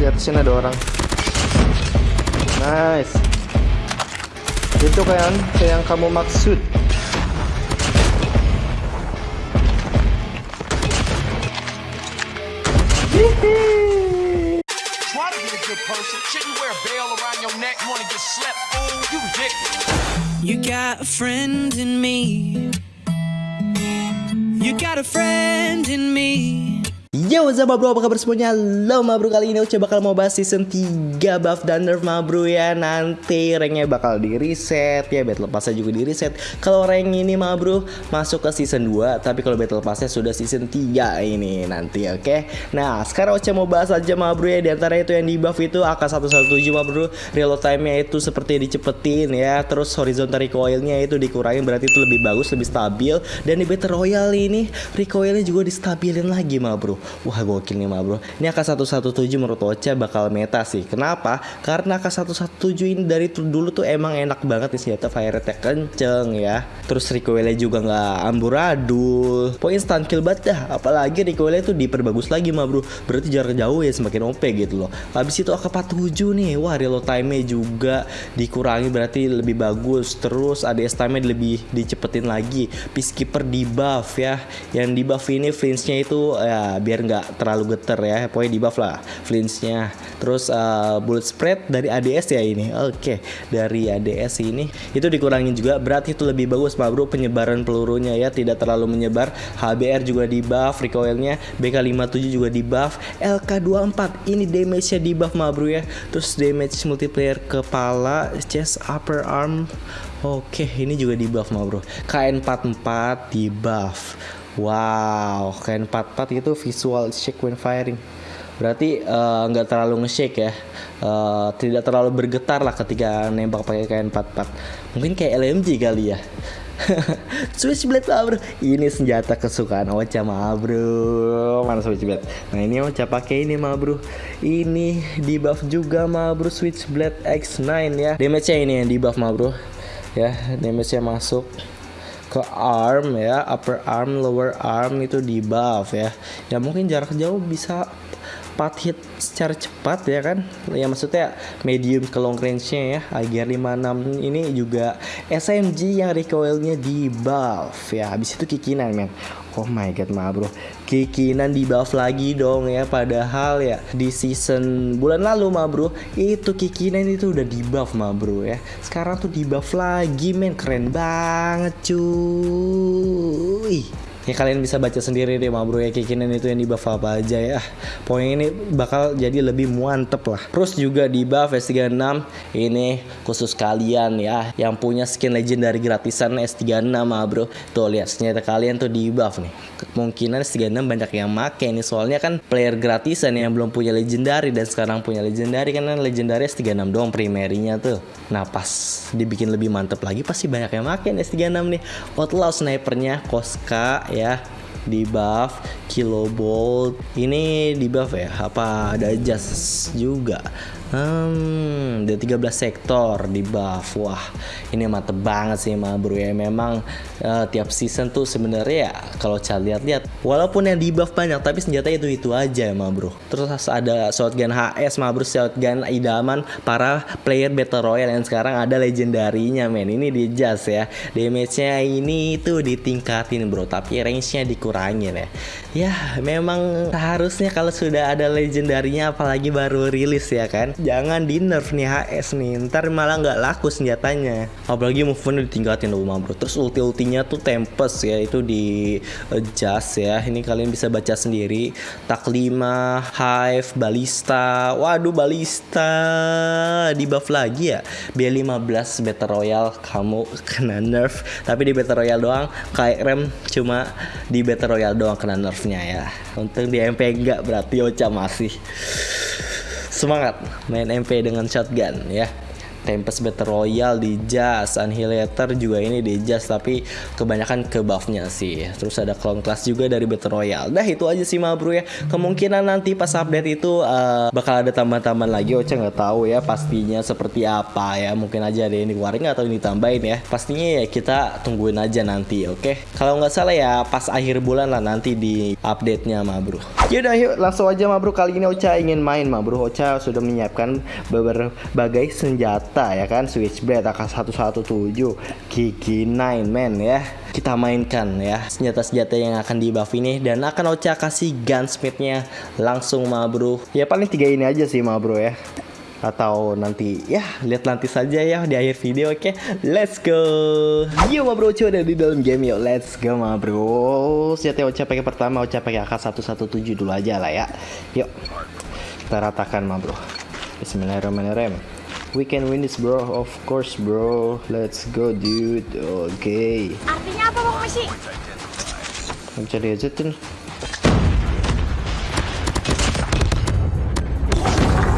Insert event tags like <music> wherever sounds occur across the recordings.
Di atas sini ada orang. Nice. Itu kan yang kamu maksud. You got a friend in me. You got a friend in me. Yo, what's up bro? Apa kabar semuanya? Lo bro, kali ini Uca bakal mau bahas season 3 buff dan nerf bro ya. Nanti ranknya bakal di reset ya. Battle Passnya juga di reset Kalau rank ini bro masuk ke season 2 Tapi kalau Battle Passnya sudah season 3 ini nanti oke? Okay? Nah sekarang Uca mau bahas aja bro ya. Di antara itu yang di buff itu AK-117 ma bro. Reload time-nya itu seperti dicepetin ya. Terus horizontal recoil-nya itu dikurangin Berarti itu lebih bagus, lebih stabil. Dan di Battle Royale ini recoil-nya juga distabilin lagi bro Wah gokil nih ma bro. Ini AK-117 menurut Ocha bakal meta sih. Kenapa? Karena AK-117 ini dari dulu tuh emang enak banget nih senjata fire rate kenceng ya. Terus recoilnya juga nggak amburadul. Pokoknya instant kill banget dah. Apalagi recoilnya tuh diperbagus lagi ma bro. Berarti jarak jauh ya semakin OP gitu loh. Habis itu AK-47 nih. Wah reload time-nya juga dikurangi berarti lebih bagus. Terus ADS time-nya lebih dicepetin lagi. Peacekeeper di buff ya. Yang di buff ini flinch-nya itu ya biar nggak terlalu geter ya. Pokoknya di buff lah flinch-nya. Terus uh, bullet spread dari ADS ya ini. Oke dari ADS ini. Itu dikurangin juga. Berarti itu lebih bagus pak bro penyebaran pelurunya ya. Tidak terlalu menyebar. HBR juga di buff recoilnya. BK57 juga di buff. LK24 ini damage-nya di buff ma bro ya. Terus damage multiplayer kepala chest upper arm. Oke, ini juga di buff ma bro. KN44 di buff. Wow, KN44 itu visual shake when firing. Berarti eh, nggak terlalu nge-shake ya. Eh, tidak terlalu bergetar lah ketika nembak pakai KN44. Mungkin kayak LMG kali ya. <laughs> Switchblade lah bro Ini senjata kesukaan Ocha mah bro Mana Switchblade Nah ini Ocha pakai ini mah bro Ini di buff juga mah bro Switchblade X9 ya Damage nya ini yang di buff mah bro Ya damage nya masuk ke arm ya upper arm lower arm itu di buff ya. Ya mungkin jarak jauh bisa 4 hit secara cepat ya kan. Ya maksudnya medium ke long range nya ya AGR 56 ini juga SMG yang recoilnya di buff ya. Habis itu kikinan men. Oh my god ma bro kikinan di buff lagi dong ya. Padahal ya di season bulan lalu ma bro itu kikinan itu udah di buff ma bro ya. Sekarang tuh di buff lagi men. Keren banget cuy. Ya kalian bisa baca sendiri deh ma bro ya kikinan itu yang di buff apa aja ya. Pokoknya ini bakal jadi lebih mantep lah. Terus juga di buff S36 Ini khusus kalian ya Yang punya skin legendary gratisan S36 ma bro. Tuh lihat senjata kalian tuh di buff nih Kemungkinan S36 banyak yang make nih Soalnya kan player gratisan yang belum punya legendary Dan sekarang punya legendary Kan legendary S36 doang primerinya tuh. Nah pas dibikin lebih mantep lagi Pasti banyak yang make nih S36 nih. Outlaw snipernya Koska ya di buff kilobolt ini di buff ya apa ada jas juga Hmm, ada 13 sektor di buff. Wah, ini mantep banget sih ma bro ya. Memang eh, tiap season tuh sebenarnya ya kalau saya lihat-lihat walaupun yang di buff banyak tapi senjata itu itu aja ya ma bro. Terus ada shotgun HS ma bro, shotgun idaman para player battle royale yang sekarang ada legendarinya men. Ini di jas ya. Damage-nya ini tuh ditingkatin bro, tapi range-nya dikurangin ya. Ya, memang seharusnya kalau sudah ada legendarinya apalagi baru rilis ya kan. Jangan di nerf nih HS nih. Ntar malah nggak laku senjatanya. Apalagi movement ditingkatin loh bro. Terus ulti ultinya tuh tempest ya itu di adjust ya. Ini kalian bisa baca sendiri. Tak 5 hive balista waduh balista di buff lagi ya? B15 battle royale. Kamu kena nerf. Tapi di battle royale doang. KRM cuma di battle royale doang kena nerfnya ya untuk di MP enggak berarti Ocha masih semangat main MP dengan shotgun ya. Tempest Battle Royale di Jas, Annihilator juga ini di Jas tapi kebanyakan ke buffnya sih. Terus ada clone class juga dari Battle Royale. Dah itu aja sih ma bro ya. Kemungkinan nanti pas update itu eh, bakal ada tambahan-tambahan lagi. Ocha nggak tahu ya pastinya seperti apa ya. Mungkin aja ada yang dikeluarin atau yang ditambahin ya. Pastinya ya kita tungguin aja nanti, oke? Kalau nggak salah ya pas akhir bulan lah nanti di update-nya ma bro. Yaudah yuk langsung aja ma bro. Kali ini Ocha ingin main ma bro. Ocha sudah menyiapkan berbagai senjata ya kan. Switchblade AK117, Gigi 9 men ya. Kita mainkan ya senjata-senjata yang akan di buff ini. Dan akan Ocha kasih gunsmithnya langsung ma bro. Ya paling tiga ini aja sih ma bro ya. Atau nanti ya lihat nanti saja ya di akhir video oke? Let's go! Yuk ma bro udah di dalam game yuk. Let's go ma bro senjata Ocha pakai pertama Ocha pakai AK117 dulu aja lah ya. Yuk kita ratakan ma bro Bismillahirrahmanirrahim we can win this bro. Of course bro. Let's go dude. Oke Artinya apa Bang Messi? Nggak bisa diajetin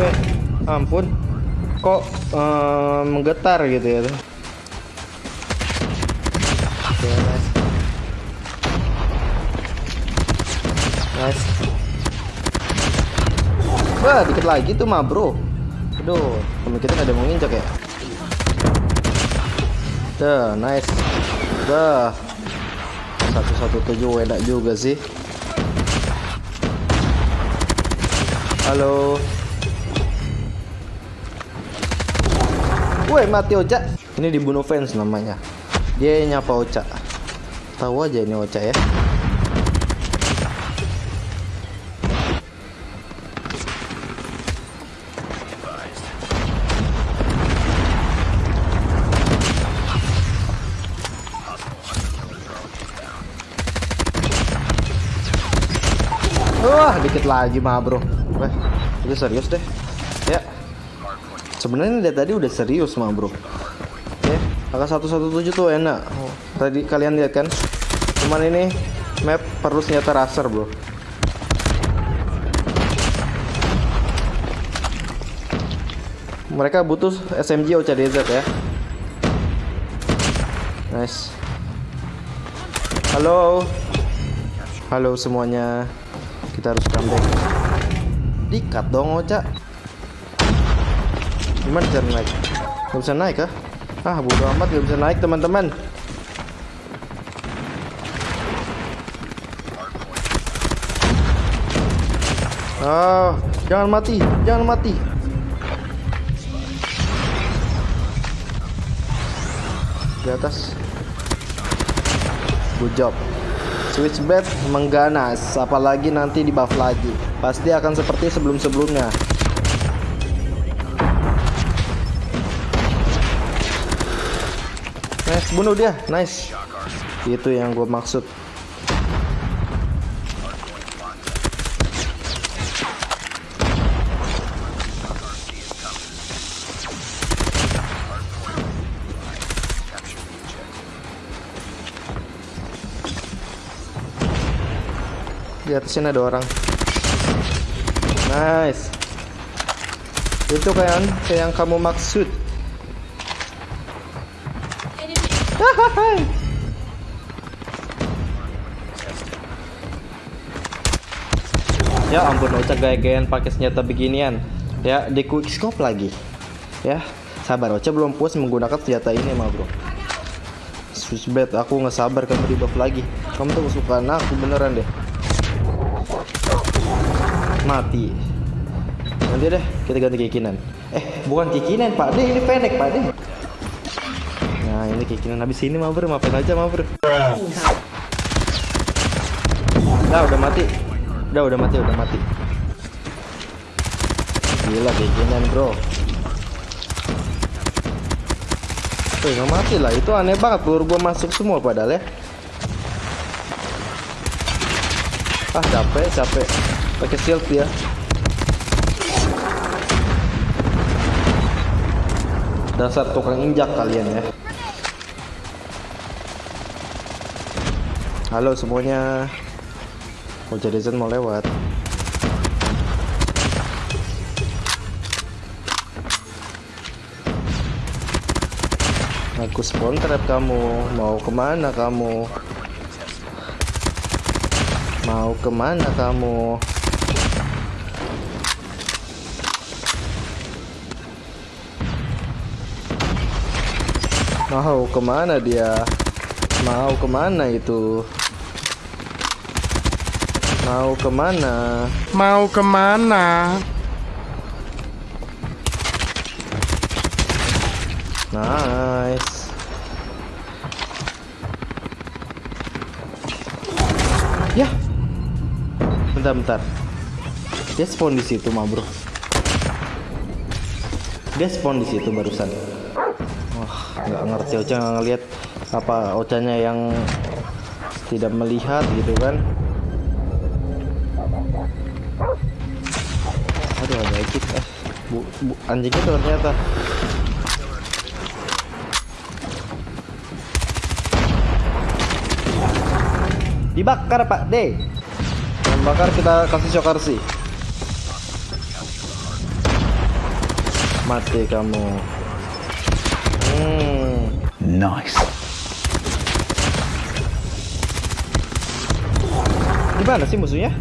Eh, ampun. Kok eh, menggetar gitu ya Oke, nice. Nice. Wah, dikit lagi tuh mah bro Aduh, temen kita ada mau nginjak ya? Dah, nice. Dah 117 enak juga sih. Halo. Woi mati Ocha Ini dibunuh fans namanya. Dia nyapa Ocha Tahu aja ini Ocha ya lagi mah bro. Wah, itu serius deh. Ya. Sebenarnya dari tadi udah serius mah bro. Ya, angka 117 tuh enak. Tadi kalian lihat kan? Cuman ini map perlu senjata raser bro. Mereka butuh SMG OCDZ ya. Nice. Halo. Halo semuanya. Kita harus comeback. Dikat dong Oca. Gimana cara naik? Gak bisa naik kah? Ah bodo amat gak bisa naik teman-teman. Ah, jangan mati, jangan mati. Di atas. Good job. Switchblade mengganas, apalagi nanti di buff lagi. Pasti akan seperti sebelum-sebelumnya. Nice, bunuh dia. Nice. Itu yang gue maksud. Di atas sini ada orang. Nice. Itu kan yang kamu maksud. <laughs> Ya ampun Ocha gaya-gayaan pakai senjata beginian. Ya di quick scope lagi. Ya sabar Ocha belum puas menggunakan senjata ini mah bro. Switchblade aku nggak sabar kamu di buff lagi. Kamu tuh kesukaan aku beneran deh. Mati. Nanti deh kita ganti kikinan. Eh bukan kikinan Pak De ini Fennec Pak De. Nah ini kikinan habis ini mah bro maafin aja mah bro. Nah udah mati. Udah udah mati udah mati. Gila kikinan bro. Tuh nggak mati lah itu aneh banget peluru gua masuk semua padahal ya. Ah capek capek pakai shield ya. Dasar tukang injak kalian ya. Halo semuanya. Oja Dezen mau lewat. Aku spawn trap kamu. Mau ke mana kamu? Mau ke mana kamu? Mau ke mana dia? Mau ke mana itu? Mau ke mana? Mau ke mana? Nice. Ya. Bentar, bentar. Dia spawn di situ, mah, Bro. Dia spawn di situ barusan. Nggak ngerti Ocha nggak ngelihat apa Ochanya yang tidak melihat gitu kan. Aduh, ada ekip. Eh, bu, bu, anjingnya ternyata. Dibakar Pak D. Yang bakar kita kasih shock RC. Mati kamu. Hmm. Nice. Di mana sih musuhnya?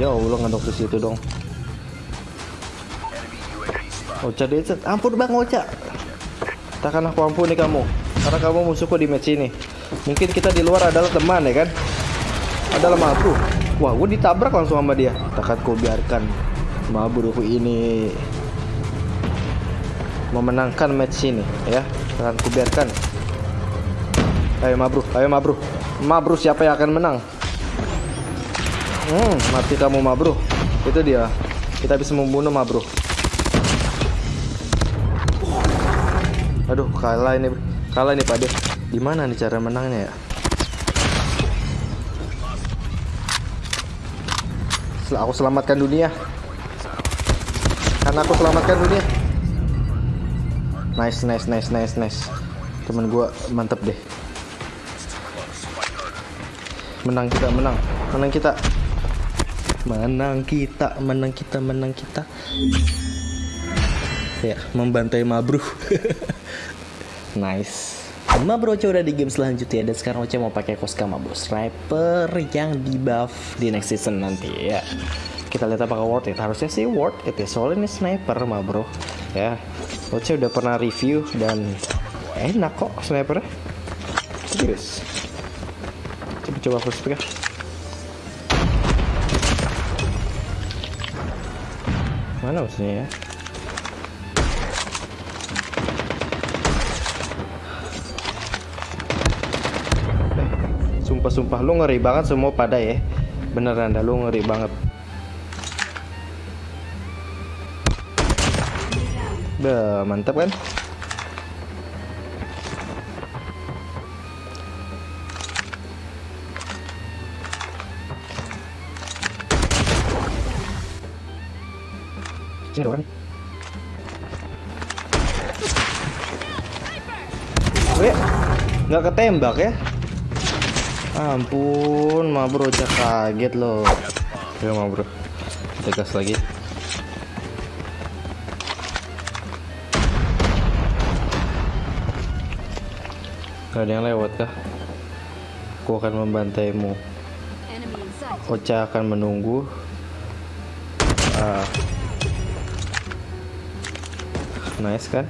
Ya Allah ngadok di situ dong. Ocha Deset, ampun bang Ocha. Takkan aku ampuni kamu, karena kamu musuhku di match ini. Mungkin kita di luar adalah teman ya kan? Adalah mabru. Wah, gue ditabrak langsung sama dia. Takkan ku biarkan mabruku ini memenangkan match ini ya. Takkan ku biarkan. Ayo mabru, ayo mabru. Mabru siapa yang akan menang? Hmm, mati kamu mabru. Itu dia. Kita bisa membunuh mabru. Aduh, kalah ini. Kalah ini Pak. Gimana nih cara menangnya ya? Aku selamatkan dunia. Karena aku selamatkan dunia. Nice, nice, nice, nice, nice. Temen gua mantep deh. Menang kita, menang. Menang kita. Menang kita, menang kita, menang kita. Ya, membantai Mabru. <laughs> nice. Mabro Oce udah di game selanjutnya dan sekarang Oce mau pakai Koska Mabro Sniper yang di buff di next season nanti ya. Kita lihat apakah worth it. Harusnya sih worth it ya. Soalnya ini sniper Mabro. Ya. Oce udah pernah review dan enak kok snipernya. Serius. Coba coba first pick. Mana musuhnya ya? Sumpah-sumpah lu ngeri banget semua pada ya. Beneran dah lu ngeri banget. Dah, mantap kan? Sini orang. Nggak ketembak ya? Ampun, ma bro, kaget loh. Ya ma bro, kita gas lagi. Gak ada yang lewat kah? Aku akan membantaimu. Ocha akan menunggu. Ah. Nice kan?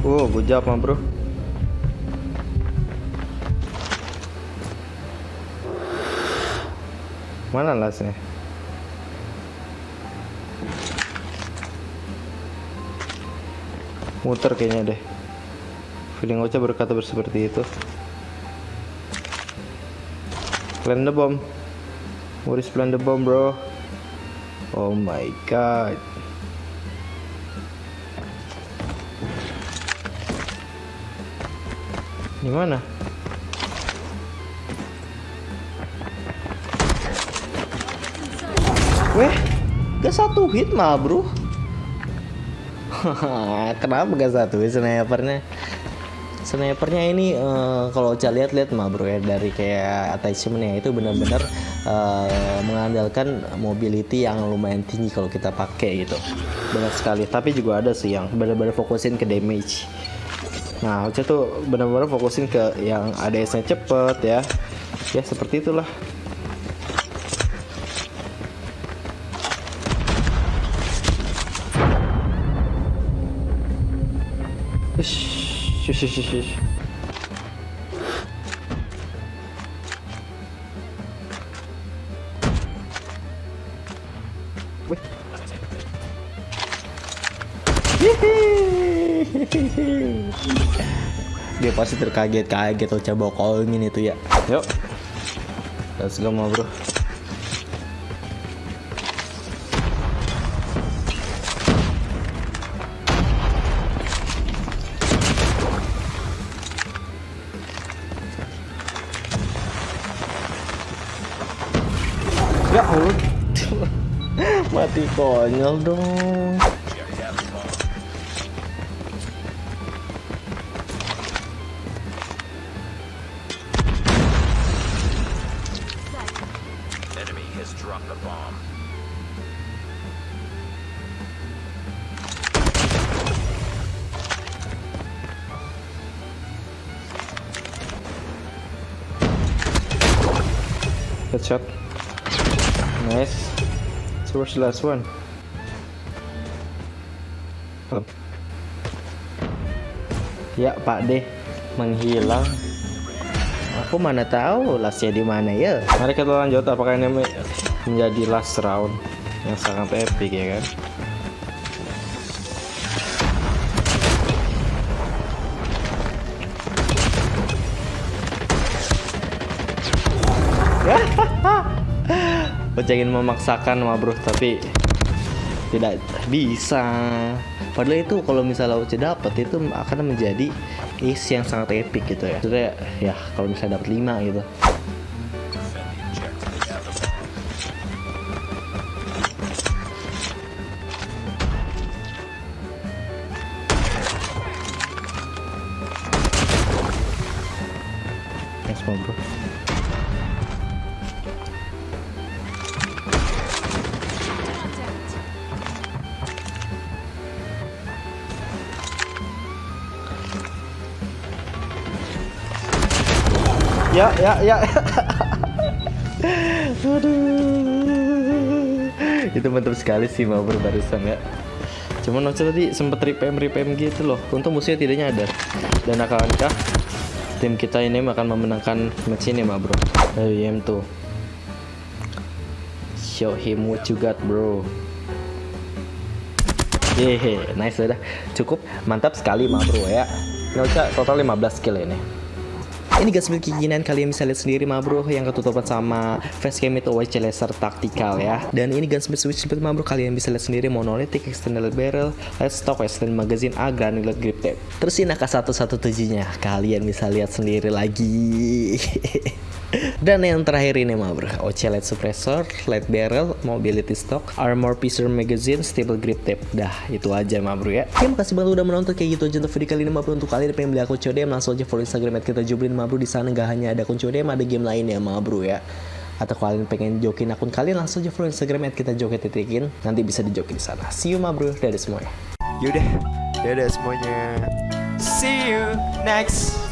Oh, gue jawab mah bro. Mana lasnya? Muter kayaknya deh. Feeling Ocha berkata seperti itu. Plant the bomb. What is plant the bomb, bro? Oh my god. Di mana? Weh, gak satu hit mah, bro. <laughs> Kenapa gak satu hit snipernya? snipernya ini eh, kalau Ocha lihat-lihat mah bro ya dari kayak attachmentnya itu benar-benar eh, mengandalkan mobility yang lumayan tinggi kalau kita pakai gitu. Banyak sekali. Tapi juga ada sih yang benar-benar fokusin ke damage. Nah Ocha tuh benar-benar fokusin ke yang ADS-nya cepet ya. Ya seperti itulah Dia pasti terkaget-kaget atau coba callingin itu ya. Yuk. Let's go, bro. Mati konyol dong. Headshot. Nice. Where's the last one? Oh. Ya Pak D menghilang. Aku mana tahu lastnya di mana ya. Mari kita lanjut apakah ini me- menjadi last round yang sangat epic ya kan? Bocah memaksakan mah bro tapi tidak bisa. Padahal itu kalau misalnya Uci dapat itu akan menjadi ace yang sangat epic gitu ya. Maksudnya ya kalau misalnya dapat 5 gitu. Bro Ya, ya, ya. Itu mantap sekali sih mau barusan ya. Cuman Ocha tadi sempet repem repem gitu loh. Untung musuhnya tidak nyadar. Dan akankah tim kita ini akan memenangkan match ini mah bro? Dari M2. Show him what you got bro. Hehe, nice udah. Cukup mantap sekali mah bro ya. Ocha total 15 kill ini. Ini guys milik keinginan kalian bisa lihat sendiri mah bro yang ketutupan sama facecam itu WC laser taktikal ya. Dan ini gunsmith switch speed mah bro kalian bisa lihat sendiri monolithic external barrel, light stock extended magazine, A granular grip tape. Terus ini AK117 nya kalian bisa lihat sendiri lagi. <laughs> Dan yang terakhir ini mah bro, OC light suppressor, light barrel, mobility stock, armor piercer magazine, stable grip tape. Dah, itu aja mah bro ya. Oke, makasih banget udah menonton kayak gitu aja untuk video kali ini mah bro. Untuk kalian yang pengen beli akun CODM langsung aja follow Instagram kita jublin mah bro. Di sana nggak hanya ada akun CODM, ada game lainnya mah bro ya. Atau kalian pengen jokin akun kalian langsung aja follow Instagram at kita joget titikin. Nanti bisa dijokin di sana. See you mah bro. Dadah semuanya. Yaudah, dadah semuanya. See you next